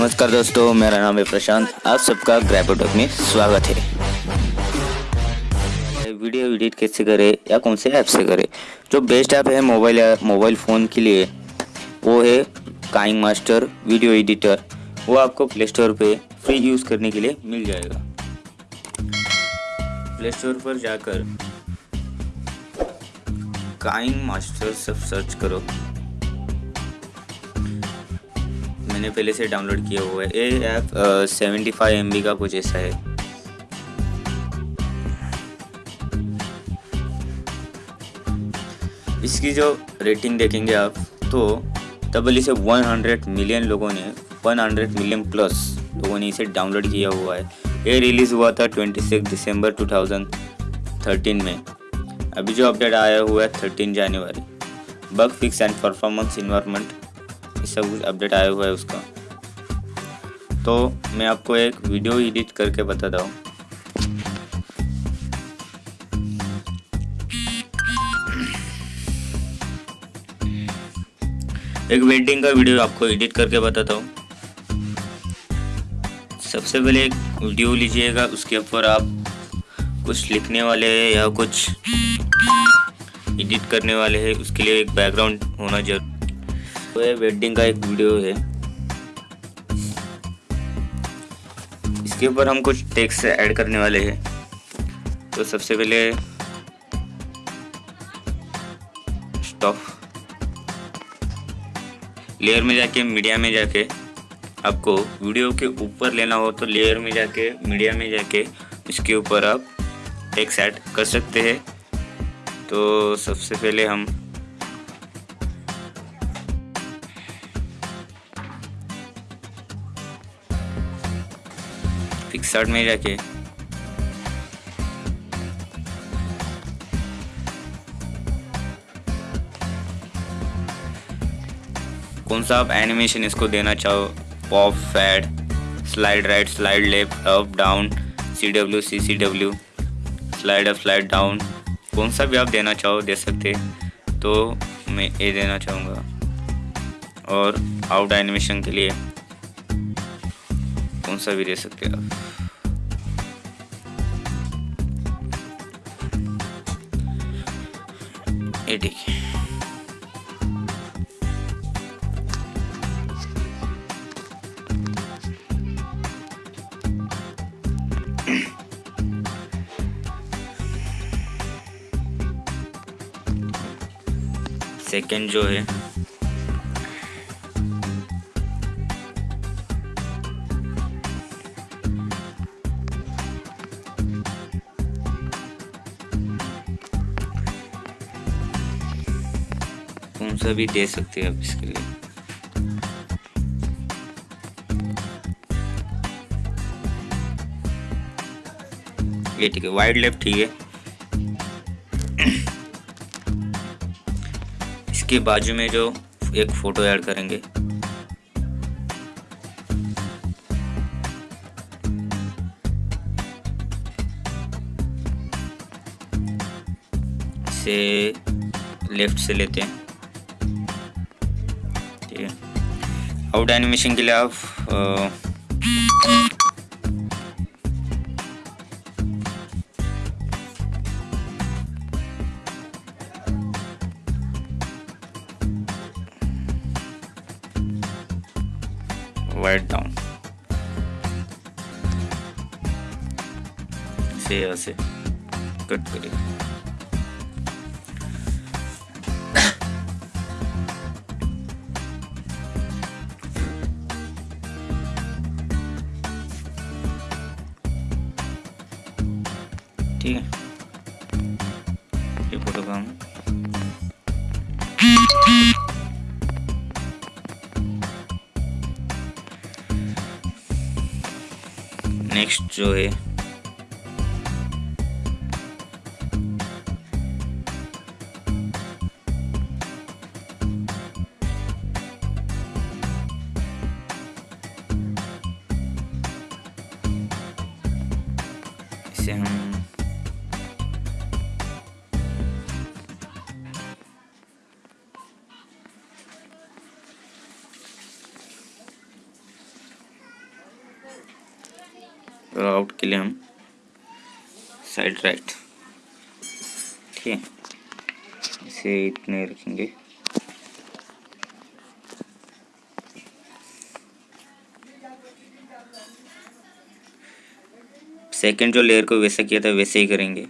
नमस्कार दोस्तों, मेरा नाम है प्रशांत। आप सबका ग्रैपोटॉक में स्वागत है। वीडियो एडिट कैसे करें या कौन से ऐप से करें? जो बेस्ट ऐप है मोबाइल मोबाइल फ़ोन के लिए, वो है काइंग मास्टर वीडियो एडिटर वो आपको प्ले स्टोर पर फ्री यूज़ करने के लिए मिल जाएगा। प्ले स्टोर पर जाकर काइंग मास्टर सब सर्च करो। मैंने पहले से डाउनलोड किया हुआ है। ये ऐप सेवेंटी फाइव एम का कुछ ऐसा है। इसकी जो रेटिंग देखेंगे आप तो तबल इसे 100 मिलियन लोगों ने 100 मिलियन प्लस लोगों ने इसे डाउनलोड किया हुआ है। ये रिलीज़ हुआ था 26 दिसंबर 2013 में। अभी जो अपडेट आया हुआ है 13 जनवरी bug fix and performance environment सब कुछ अपडेट आया हुआ है उसका। तो मैं आपको एक वीडियो एडिट करके बताता हूँ। एक वेडिंग का वीडियो आपको एडिट करके बताता हूँ। सबसे पहले एक वीडियो लीजिएगा, उसके ऊपर आप कुछ लिखने वाले हैं या कुछ एडिट करने वाले हैं, उसके लिए एक बैकग्राउंड होना ज़रूर तो ये वेडिंग का एक वीडियो है। इसके ऊपर हम कुछ टेक्स्ट ऐड करने वाले हैं। तो सबसे पहले स्टॉप लेयर में जाके मीडिया में जाके आपको वीडियो के ऊपर लेना हो तो लेयर में जाके मीडिया में जाके इसके ऊपर आप टेक्स्ट ऐड कर सकते हैं। तो सबसे पहले हम पिक्सार्ट में जाके कौन सा आप एनिमेशन इसको देना चाहो? Pop fade slide right slide left up down C W C C W slide up slide down कौन सा भी आप देना चाहो, दे सकते। तो मैं ये देना चाहूँगा। और आउट एनिमेशन के लिए कौन सा भी दे सकते हैं आप। ये ठीक सेकंड जो है कौन सा भी दे सकते हैं आप इसके लिए। ये ठीक है वाइड लेफ़्ट ठीक है। इसके बाजू में जो एक फ़ोटो ऐड करेंगे। से लेफ़्ट से लेते हैं। आउट एनिमेशन के लिए आप वाइट डाउन से ऐसे कट करिए ठीक है। ये फ़ोटो नेक्स्ट जो है हम तो आउट के लिए हम साइड राइट ठीक है? इसे इतने रखेंगे। सेकंड जो लेयर को वैसा किया था, वैसे ही करेंगे।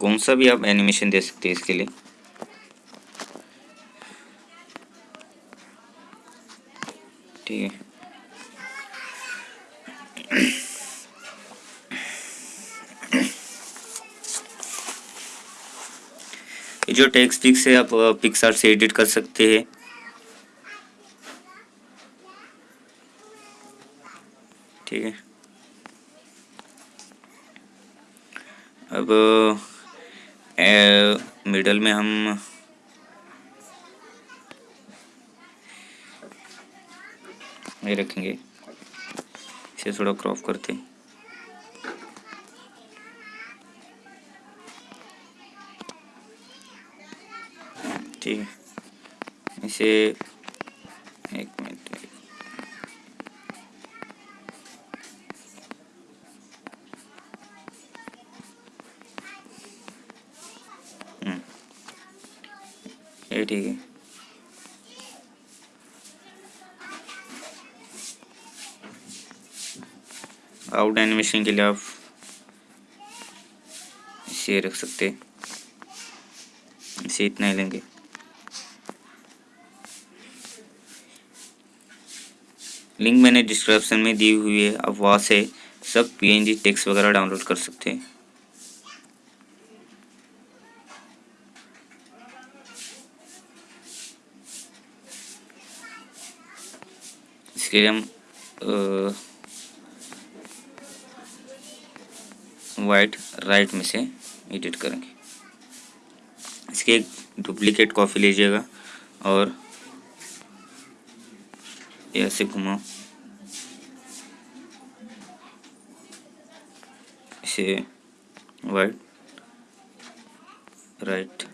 कौन सा भी आप एनिमेशन दे सकते हैं इसके लिए ठीक है ये जो टेक्स्ट पिक्स है आप पिक्सार से एडिट कर सकते हैं। ठीक है। अब ए, मिडल में हम ये रखेंगे। इसे थोड़ा क्रॉप करते ठीक है। इसे एक मिनट। हम्म। ये ठीक है। आउट एनिमेशन के लिए आप इसे रख सकते इसे इतना ही लेंगे। लिंक मैंने डिस्क्रिप्शन में दी हुई है, आप वहाँ से सब पीएनजी टेक्स्ट वगैरह डाउनलोड कर सकते हैं। इसके लिए हम वाइट राइट में से एडिट करेंगे। इसके एक डुप्लीकेट कॉपी लीजिएगा और ऐसे घुमाओ इसे वाइट राइट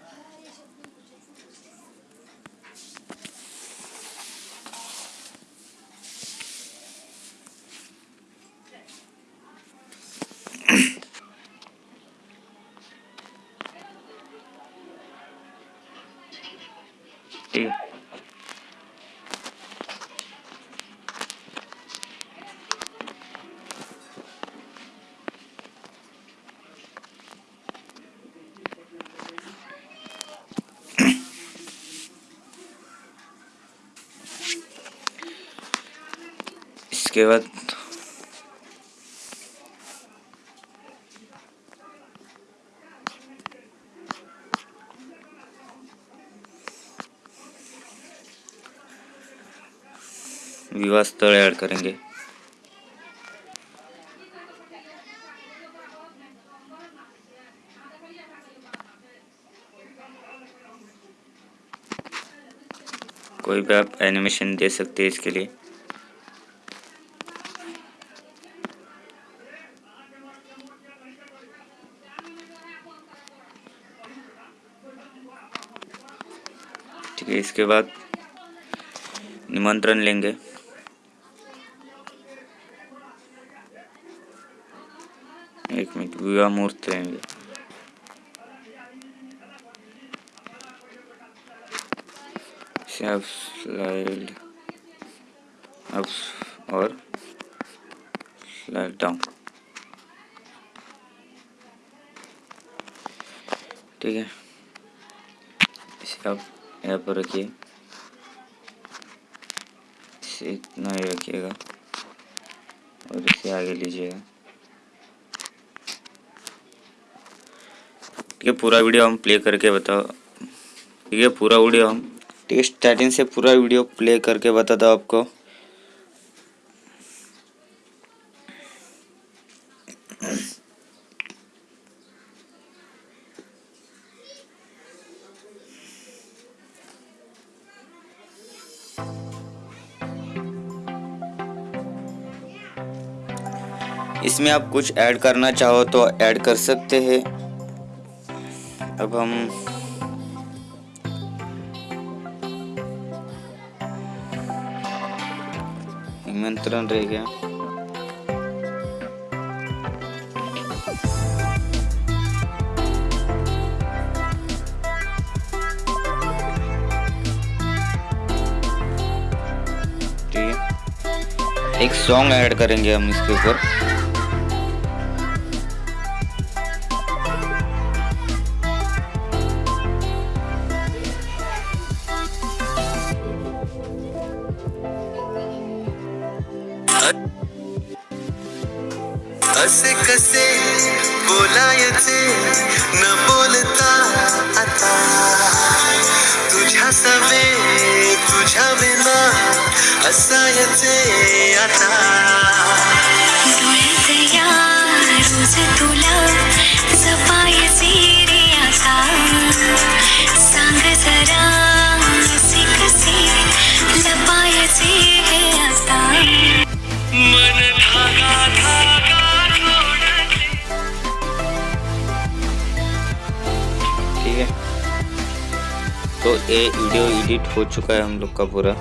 इसके बाद विवाह स्थल ऐड करेंगे। कोई भी आप एनिमेशन दे सकते हैं इसके लिए। ठीक है इसके बाद निमंत्रण लेंगे। एक मिनट, विवाह मुहूर्त लेंगे स्लाइड और स्लाइड डाउन ठीक है। इसे यहाँ पर रखिए। इतना ही रखिएगा और इसे आगे लीजिएगा। ठीक है, पूरा वीडियो हम प्ले करके बताओ। ठीक है, पूरा वीडियो हम ठीक है स्टार्टिंग से पूरा वीडियो प्ले करके बताता आपको। इसमें आप कुछ ऐड करना चाहो तो ऐड कर सकते हैं। अब हम निमंत्रण रह गया। एक सॉन्ग ऐड करेंगे हम इसके ऊपर। असे कसे बोलायचे न बोलता आता. तुझ्या सवे तुझ्या विना असायचे आता. ये वीडियो एडिट हो चुका है हम लोग का पूरा।